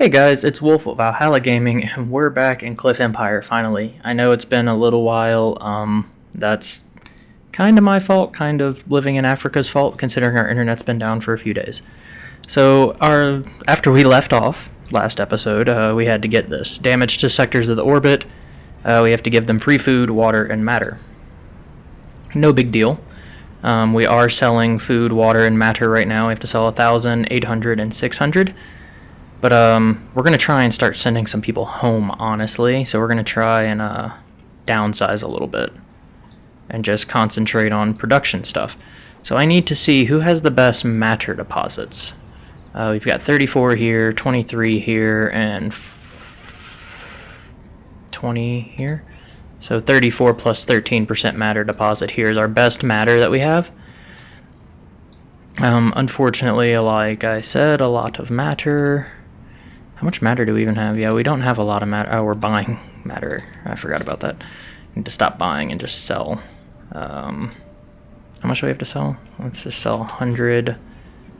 Hey guys, it's Wolf of Valhalla Gaming, and we're back in Cliff Empire finally. I know it's been a little while, um, that's kind of my fault, kind of living in Africa's fault, considering our internet's been down for a few days. So, our after we left off last episode, uh, we had to get this. Damage to sectors of the orbit, uh, we have to give them free food, water, and matter. No big deal. Um, we are selling food, water, and matter right now. We have to sell 1,000, 800, and 600. But um, we're going to try and start sending some people home, honestly. So we're going to try and uh, downsize a little bit and just concentrate on production stuff. So I need to see who has the best matter deposits. Uh, we've got 34 here, 23 here, and 20 here. So 34 plus 13% matter deposit here is our best matter that we have. Um, unfortunately, like I said, a lot of matter. How much matter do we even have? Yeah, we don't have a lot of matter. Oh, we're buying matter. I forgot about that. Need to stop buying and just sell. Um, how much do we have to sell? Let's just sell 100.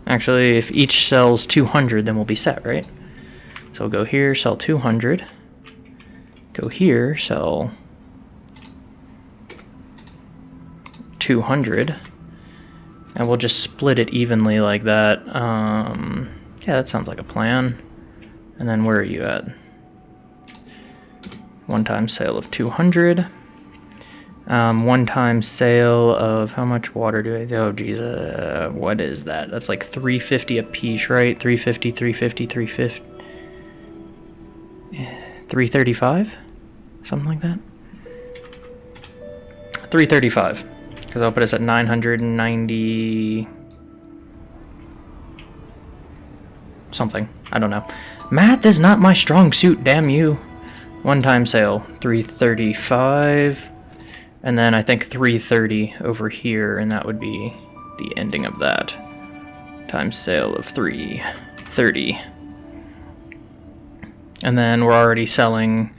Actually, if each sells 200, then we'll be set, right? So we'll go here, sell 200. Go here, sell 200. And we'll just split it evenly like that. Um, yeah, that sounds like a plan. And then where are you at? One time sale of 200. Um, one time sale of how much water do I, oh geez, uh, what is that? That's like 350 a piece, right? 350, 350, 350. 335? Something like that? 335. Because I'll put us at 990... Something. I don't know. Math is not my strong suit, damn you. One time sale, 335. And then I think 330 over here, and that would be the ending of that. Times sale of 330. And then we're already selling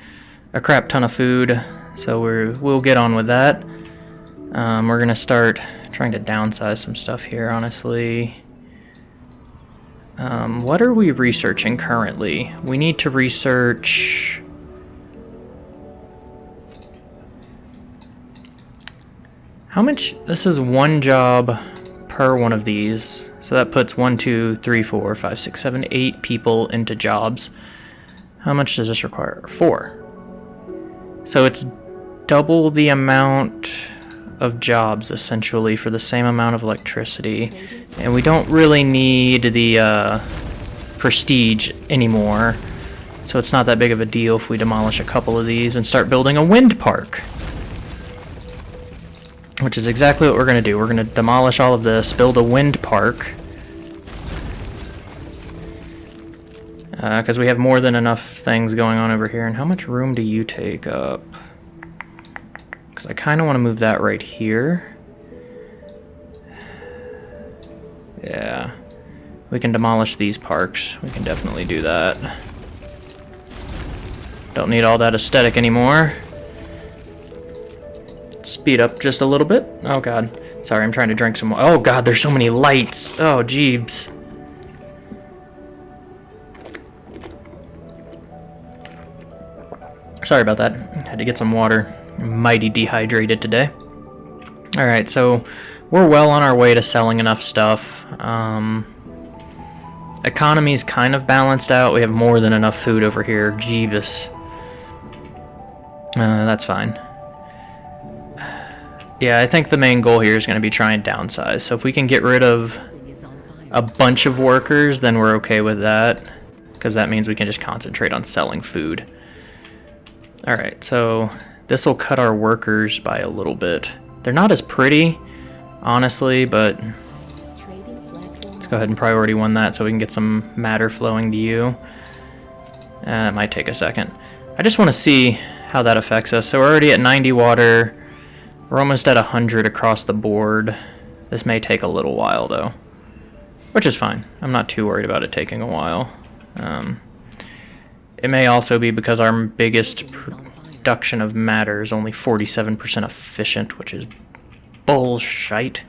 a crap ton of food, so we're, we'll get on with that. Um, we're going to start trying to downsize some stuff here, honestly. Um, what are we researching currently? We need to research... How much? This is one job per one of these. So that puts one, two, three, four, five, six, seven, eight people into jobs. How much does this require? Four. So it's double the amount of jobs essentially for the same amount of electricity. And we don't really need the uh, prestige anymore. So it's not that big of a deal if we demolish a couple of these and start building a wind park. Which is exactly what we're to do. We're to demolish all of this build a wind park. Because uh, we have more than enough things going on over here. And how much room do you take up because I kind of want to move that right here. Yeah. We can demolish these parks. We can definitely do that. Don't need all that aesthetic anymore. Speed up just a little bit. Oh god. Sorry, I'm trying to drink some. Oh god, there's so many lights. Oh, jeebs. Sorry about that. Had to get some water mighty dehydrated today. Alright, so we're well on our way to selling enough stuff. Um, economy's kind of balanced out. We have more than enough food over here. Jeebus. Uh, that's fine. Yeah, I think the main goal here is going to be try and downsize. So if we can get rid of a bunch of workers, then we're okay with that. Because that means we can just concentrate on selling food. Alright, so this will cut our workers by a little bit. They're not as pretty, honestly, but let's go ahead and priority one that so we can get some matter flowing to you. Uh, it might take a second. I just want to see how that affects us. So we're already at 90 water. We're almost at 100 across the board. This may take a little while, though. Which is fine. I'm not too worried about it taking a while. Um, it may also be because our biggest reduction of matter is only 47% efficient, which is bullshit.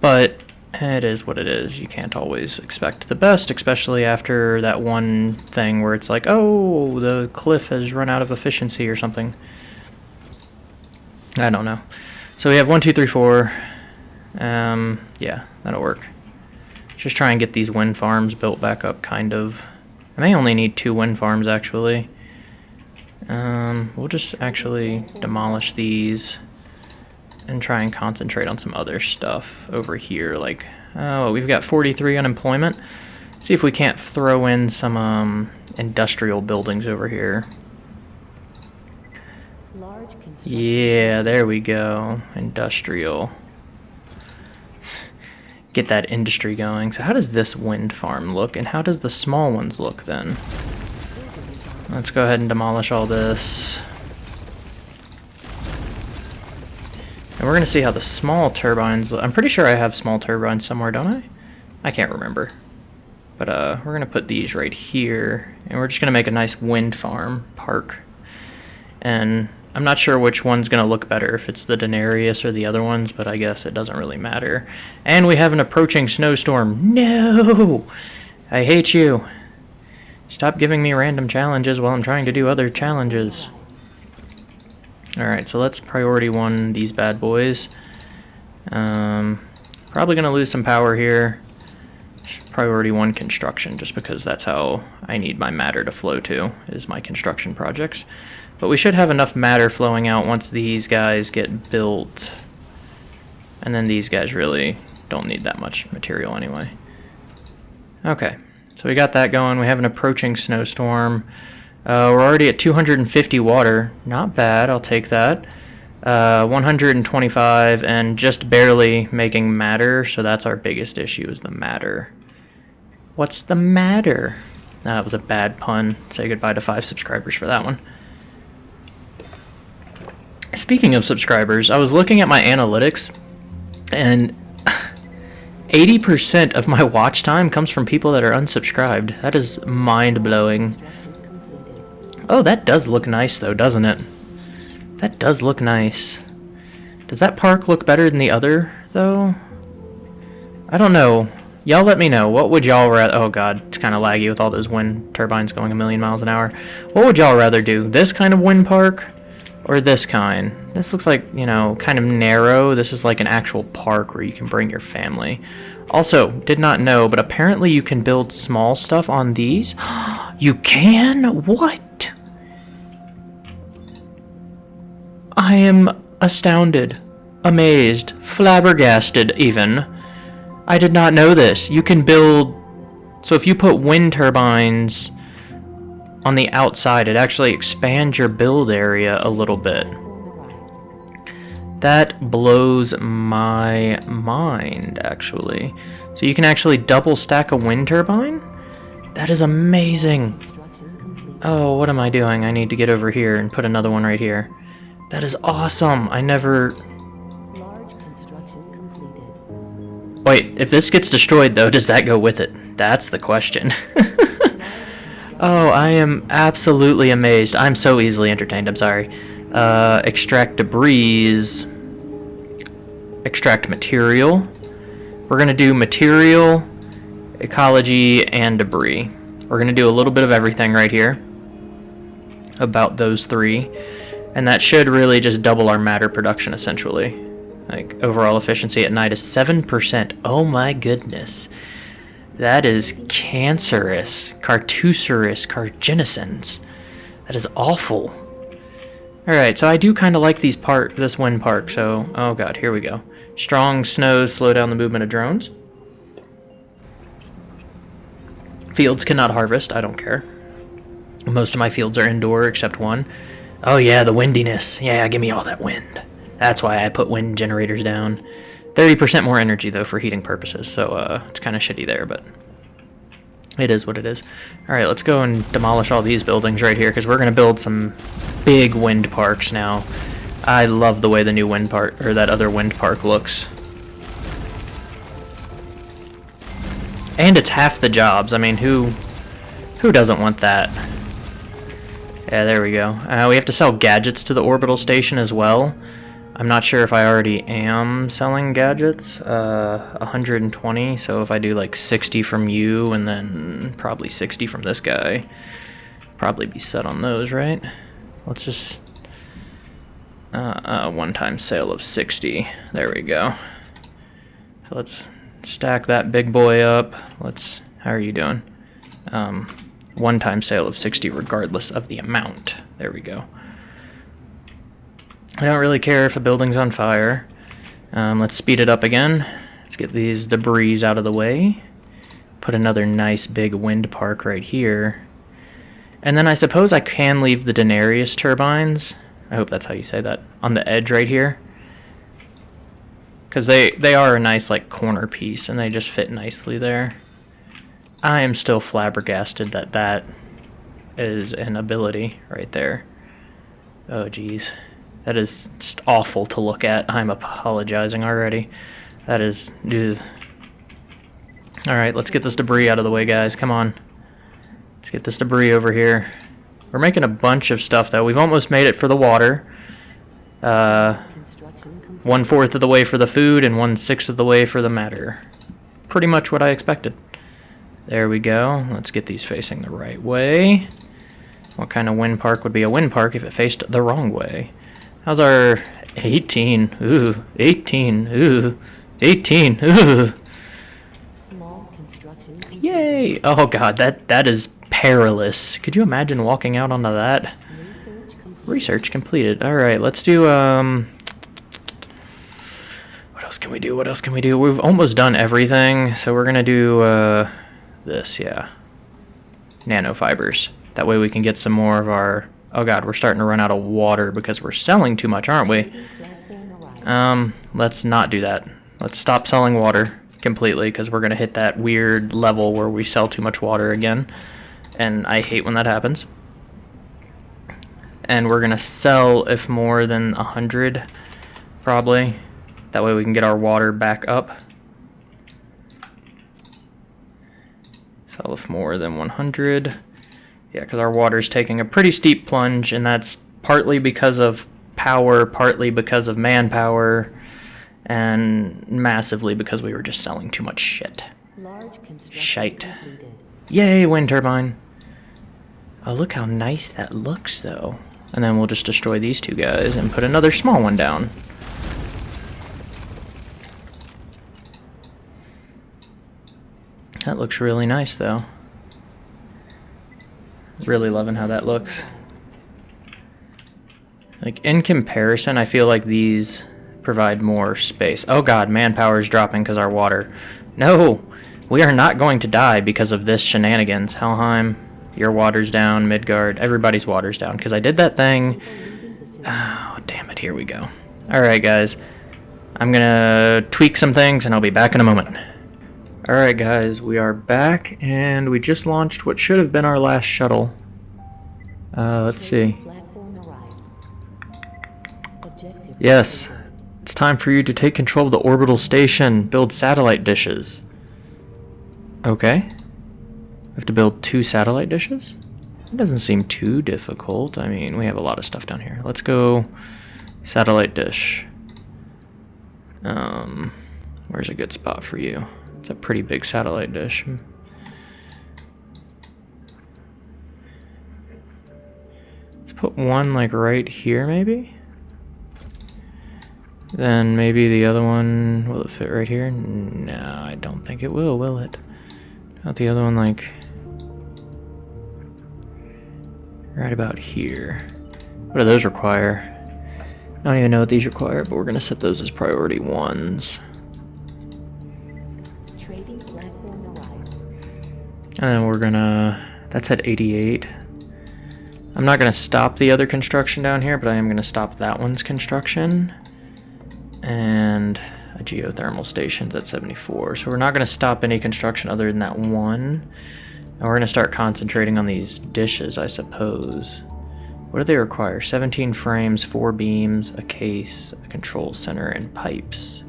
But it is what it is. You can't always expect the best, especially after that one thing where it's like, oh, the cliff has run out of efficiency or something. I don't know. So we have one, two, three, four. Um, yeah, that'll work. Just try and get these wind farms built back up, kind of. I may only need two wind farms, actually. Um, we'll just actually demolish these and try and concentrate on some other stuff over here. Like, oh, we've got 43 unemployment. See if we can't throw in some um, industrial buildings over here. Yeah, there we go. Industrial. Get that industry going. So how does this wind farm look, and how does the small ones look then? Let's go ahead and demolish all this. And we're going to see how the small turbines... I'm pretty sure I have small turbines somewhere, don't I? I can't remember. But uh, we're going to put these right here. And we're just going to make a nice wind farm park. And I'm not sure which one's going to look better, if it's the Denarius or the other ones, but I guess it doesn't really matter. And we have an approaching snowstorm. No! I hate you. Stop giving me random challenges while I'm trying to do other challenges. Alright, so let's priority one these bad boys. Um, probably going to lose some power here. Priority one construction, just because that's how I need my matter to flow to, is my construction projects. But we should have enough matter flowing out once these guys get built. And then these guys really don't need that much material anyway. Okay, so we got that going. We have an approaching snowstorm. Uh, we're already at 250 water. Not bad, I'll take that. Uh, 125 and just barely making matter, so that's our biggest issue is the matter. What's the matter? That was a bad pun. Say goodbye to five subscribers for that one. Speaking of subscribers, I was looking at my analytics, and 80% of my watch time comes from people that are unsubscribed. That is mind-blowing. Oh, that does look nice though, doesn't it? That does look nice. Does that park look better than the other, though? I don't know. Y'all let me know. What would y'all rather... Oh, God. It's kind of laggy with all those wind turbines going a million miles an hour. What would y'all rather do? This kind of wind park? Or this kind? This looks like, you know, kind of narrow. This is like an actual park where you can bring your family. Also, did not know, but apparently you can build small stuff on these. you can? What? I am astounded, amazed, flabbergasted even. I did not know this. You can build... So if you put wind turbines on the outside, it actually expands your build area a little bit. That blows my mind, actually. So you can actually double stack a wind turbine? That is amazing. Oh, what am I doing? I need to get over here and put another one right here. That is awesome. I never... Wait, if this gets destroyed, though, does that go with it? That's the question. oh, I am absolutely amazed. I'm so easily entertained, I'm sorry. Uh, extract debris. Extract material. We're going to do material, ecology, and debris. We're going to do a little bit of everything right here. About those three. And that should really just double our matter production, essentially. Like, overall efficiency at night is 7%. Oh my goodness. That is cancerous. Cartucerous carcinogens. That is awful. Alright, so I do kind of like these part this wind park, so... Oh god, here we go. Strong snows slow down the movement of drones. Fields cannot harvest, I don't care. Most of my fields are indoor, except one. Oh yeah, the windiness. Yeah, give me all that wind. That's why I put wind generators down. 30% more energy, though, for heating purposes, so uh, it's kind of shitty there, but it is what it is. Alright, let's go and demolish all these buildings right here, because we're going to build some big wind parks now. I love the way the new wind park, or that other wind park looks. And it's half the jobs. I mean, who who doesn't want that? Yeah, there we go. Uh, we have to sell gadgets to the orbital station as well. I'm not sure if I already am selling gadgets. Uh, 120. So if I do like 60 from you and then probably 60 from this guy, probably be set on those, right? Let's just uh, uh, one-time sale of 60. There we go. So let's stack that big boy up. Let's. How are you doing? Um, one-time sale of 60 regardless of the amount. There we go. I don't really care if a building's on fire. Um, let's speed it up again. Let's get these debris out of the way. Put another nice big wind park right here. And then I suppose I can leave the Denarius turbines. I hope that's how you say that. On the edge right here. Because they, they are a nice like corner piece and they just fit nicely there. I am still flabbergasted that that is an ability right there. Oh geez. That is just awful to look at. I'm apologizing already. That is... Alright, let's get this debris out of the way, guys. Come on. Let's get this debris over here. We're making a bunch of stuff, though. We've almost made it for the water. Uh, one-fourth of the way for the food and one-sixth of the way for the matter. Pretty much what I expected. There we go. Let's get these facing the right way. What kind of wind park would be a wind park if it faced the wrong way? How's our 18? Ooh, 18. Ooh, 18. Ooh. Yay! Oh god, that that is perilous. Could you imagine walking out onto that? Research completed. All right, let's do um What else can we do? What else can we do? We've almost done everything, so we're going to do uh this, yeah. Nanofibers. That way we can get some more of our... Oh god, we're starting to run out of water because we're selling too much, aren't we? Um, let's not do that. Let's stop selling water completely because we're going to hit that weird level where we sell too much water again. And I hate when that happens. And we're going to sell if more than a 100, probably. That way we can get our water back up. Sell if more than 100. Yeah, because our water's taking a pretty steep plunge, and that's partly because of power, partly because of manpower, and massively because we were just selling too much shit. Shite. Completed. Yay, wind turbine. Oh, look how nice that looks, though. And then we'll just destroy these two guys and put another small one down. That looks really nice, though. Really loving how that looks. Like, in comparison, I feel like these provide more space. Oh god, manpower is dropping because our water. No! We are not going to die because of this shenanigans. Helheim, your water's down. Midgard, everybody's water's down. Because I did that thing. Oh, damn it, here we go. Alright, guys. I'm gonna tweak some things and I'll be back in a moment. Alright guys, we are back and we just launched what should have been our last shuttle. Uh, let's see. Yes, it's time for you to take control of the orbital station, build satellite dishes. Okay. We have to build two satellite dishes? It doesn't seem too difficult. I mean, we have a lot of stuff down here. Let's go satellite dish. Um, where's a good spot for you? It's a pretty big satellite dish. Let's put one like right here maybe? Then maybe the other one, will it fit right here? No, I don't think it will, will it? Not the other one like right about here. What do those require? I don't even know what these require, but we're gonna set those as priority ones. And we're gonna, that's at 88. I'm not gonna stop the other construction down here, but I am gonna stop that one's construction. And a geothermal station's at 74. So we're not gonna stop any construction other than that one. And we're gonna start concentrating on these dishes, I suppose. What do they require? 17 frames, 4 beams, a case, a control center, and pipes.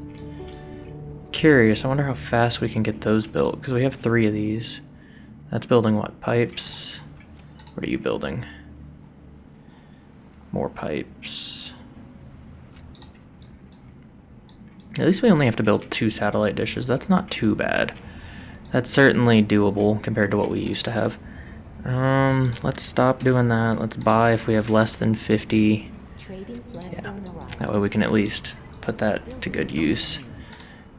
Curious, I wonder how fast we can get those built, because we have three of these. That's building what? Pipes? What are you building? More pipes. At least we only have to build two satellite dishes. That's not too bad. That's certainly doable compared to what we used to have. Um, let's stop doing that. Let's buy if we have less than 50. Yeah, that way we can at least put that to good use.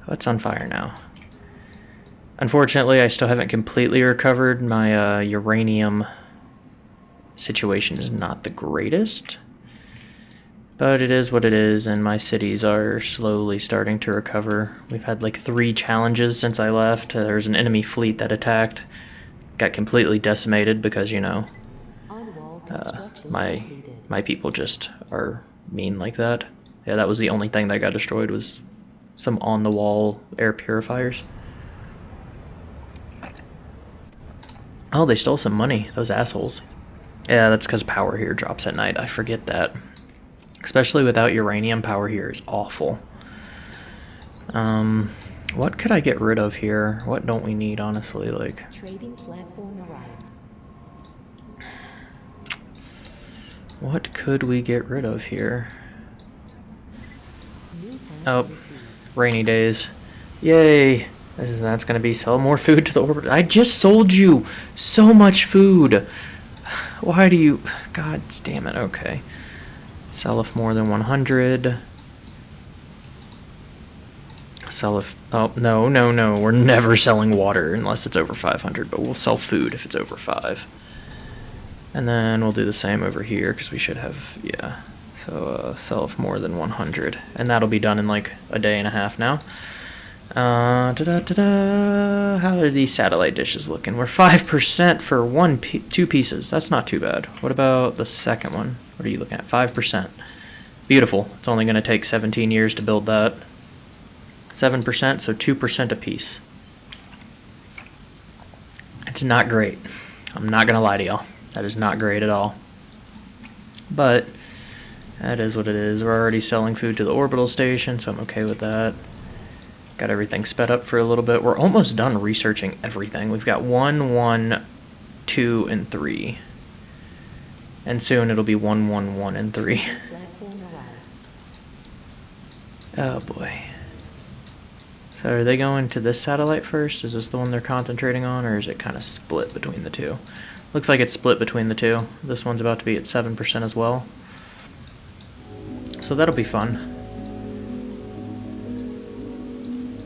What's on fire now? Unfortunately, I still haven't completely recovered. My uh, uranium situation is not the greatest. But it is what it is, and my cities are slowly starting to recover. We've had like three challenges since I left. Uh, There's an enemy fleet that attacked. Got completely decimated because, you know, uh, my my people just are mean like that. Yeah, that was the only thing that got destroyed was some on-the-wall air purifiers. Oh, they stole some money, those assholes. Yeah, that's because power here drops at night. I forget that. Especially without uranium, power here is awful. Um, what could I get rid of here? What don't we need, honestly? Like, Trading platform arrived. what could we get rid of here? Oh, rainy days. Yay! Is, that's gonna be sell more food to the orbit. I just sold you so much food. Why do you? God damn it. Okay. Sell if more than 100. Sell if. Oh, no, no, no. We're never selling water unless it's over 500, but we'll sell food if it's over 5. And then we'll do the same over here because we should have. Yeah. So uh, sell if more than 100. And that'll be done in like a day and a half now. Uh. How are these satellite dishes looking? We're five percent for one, two pieces. That's not too bad. What about the second one? What are you looking at? Five percent. Beautiful. It's only going to take 17 years to build that. Seven percent, so two percent a piece. It's not great. I'm not gonna lie to y'all. That is not great at all. But that is what it is. We're already selling food to the orbital station, so I'm okay with that. Got everything sped up for a little bit. We're almost done researching everything. We've got one, one, two, and three. And soon it'll be one, one, one, and three. Oh boy. So are they going to this satellite first? Is this the one they're concentrating on, or is it kind of split between the two? Looks like it's split between the two. This one's about to be at 7% as well. So that'll be fun.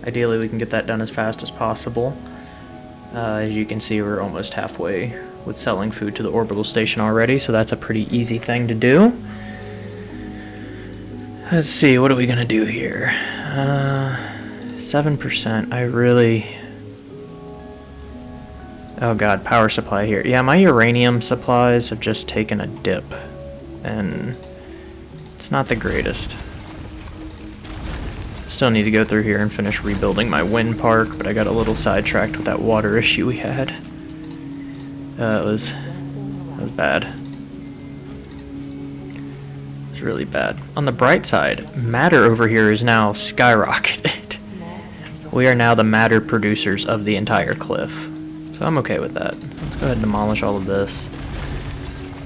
Ideally, we can get that done as fast as possible. Uh, as you can see, we're almost halfway with selling food to the orbital station already, so that's a pretty easy thing to do. Let's see, what are we gonna do here? Uh, 7%. I really. Oh god, power supply here. Yeah, my uranium supplies have just taken a dip. And it's not the greatest. Still need to go through here and finish rebuilding my wind park, but I got a little sidetracked with that water issue we had. Uh, it was, that was bad. It was really bad. On the bright side, matter over here is now skyrocketed. We are now the matter producers of the entire cliff. So I'm okay with that. Let's go ahead and demolish all of this.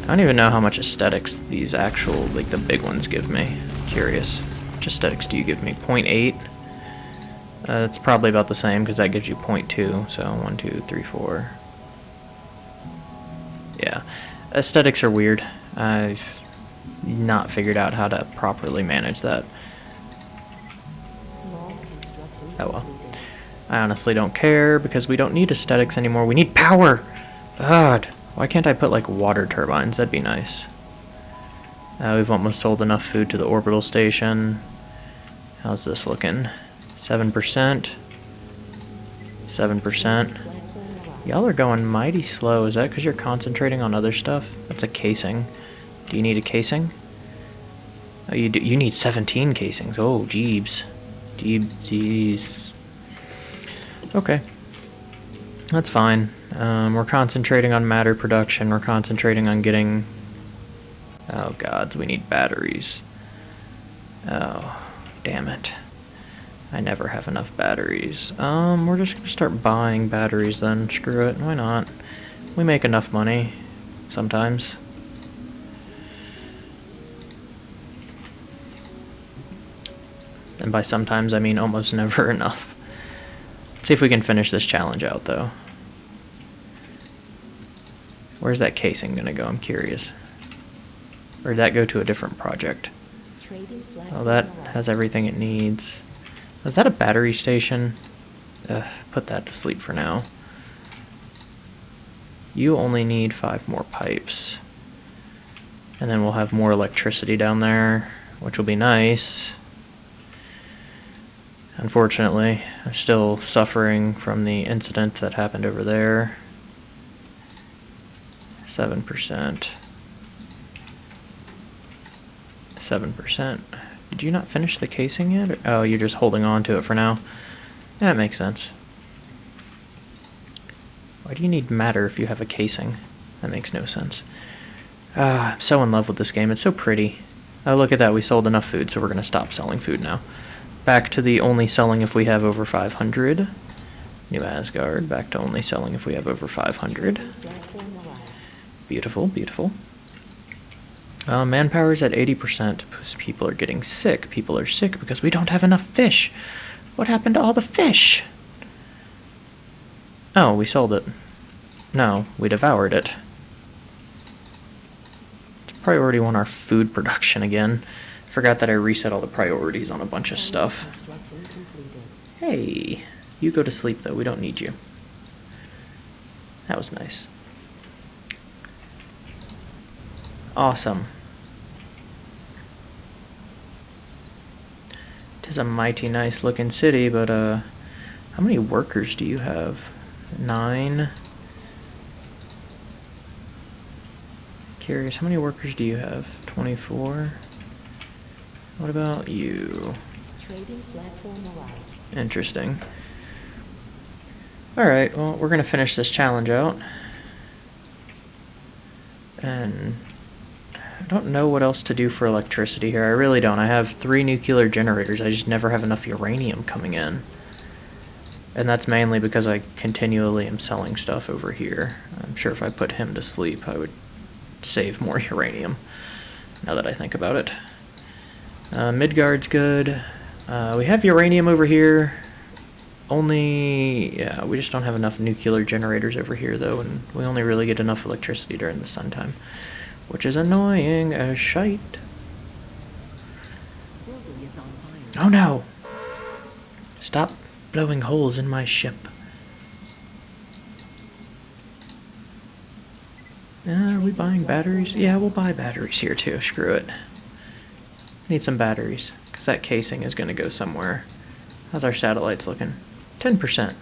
I don't even know how much aesthetics these actual, like the big ones give me. Curious. Which aesthetics do you give me? 0.8? Uh, it's probably about the same because that gives you 0.2. So 1, 2, 3, 4. Yeah. Aesthetics are weird. I've not figured out how to properly manage that. Oh well. I honestly don't care because we don't need aesthetics anymore. We need power. God, why can't I put like water turbines? That'd be nice. Uh, we've almost sold enough food to the orbital station. How's this looking? Seven percent. Seven percent. Y'all are going mighty slow. Is that because you're concentrating on other stuff? That's a casing. Do you need a casing? Oh, you do. You need 17 casings. Oh, jeebs. Jeeb. Okay. That's fine. Um, we're concentrating on matter production. We're concentrating on getting. Oh gods, we need batteries. Oh, damn it. I never have enough batteries. Um, we're just gonna start buying batteries then. Screw it. Why not? We make enough money. Sometimes. And by sometimes, I mean almost never enough. Let's see if we can finish this challenge out, though. Where's that casing gonna go? I'm curious. Or did that go to a different project? Oh, that has everything it needs. Is that a battery station? Ugh, put that to sleep for now. You only need five more pipes. And then we'll have more electricity down there, which will be nice. Unfortunately, I'm still suffering from the incident that happened over there. 7%. 7%. Did you not finish the casing yet? Oh, you're just holding on to it for now. That makes sense. Why do you need matter if you have a casing? That makes no sense. Ah, I'm so in love with this game. It's so pretty. Oh, look at that. We sold enough food, so we're going to stop selling food now. Back to the only selling if we have over 500. New Asgard. Back to only selling if we have over 500. Trading platform arrived. Beautiful, beautiful. Uh, is at 80% because people are getting sick. People are sick because we don't have enough fish. What happened to all the fish? Oh, we sold it. No, we devoured it. It's priority one our food production again. Forgot that I reset all the priorities on a bunch of stuff. Hey, you go to sleep though. We don't need you. That was nice. Awesome. Tis a mighty nice looking city, but uh, how many workers do you have? Nine. Curious, how many workers do you have? Twenty-four. What about you? Trading platform arrived. Interesting. Alright, well, we're going to finish this challenge out. And don't know what else to do for electricity here. I really don't. I have three nuclear generators. I just never have enough uranium coming in. And that's mainly because I continually am selling stuff over here. I'm sure if I put him to sleep, I would save more uranium, now that I think about it. Uh, Midgard's good. Uh, we have uranium over here. Only, yeah, we just don't have enough nuclear generators over here, though, and we only really get enough electricity during the sun time, which is annoying as shite. Oh no! Stop blowing holes in my ship. Uh, are we buying batteries? Yeah, we'll buy batteries here too. Screw it. Need some batteries, because that casing is going to go somewhere. How's our satellites looking? 10%.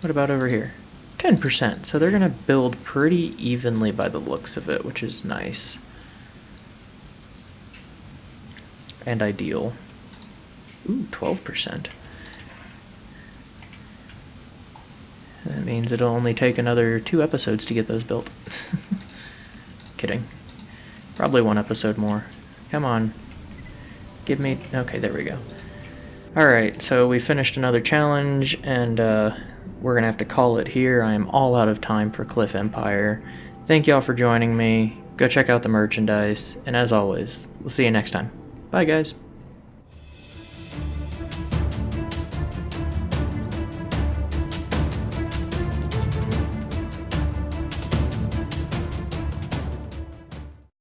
What about over here? 10%. So they're going to build pretty evenly by the looks of it, which is nice. And ideal. Ooh, 12%. That means it'll only take another two episodes to get those built. Kidding. Probably one episode more. Come on. Give me. Okay, there we go. Alright, so we finished another challenge, and uh, we're gonna have to call it here. I am all out of time for Cliff Empire. Thank y'all for joining me. Go check out the merchandise, and as always, we'll see you next time. Bye, guys.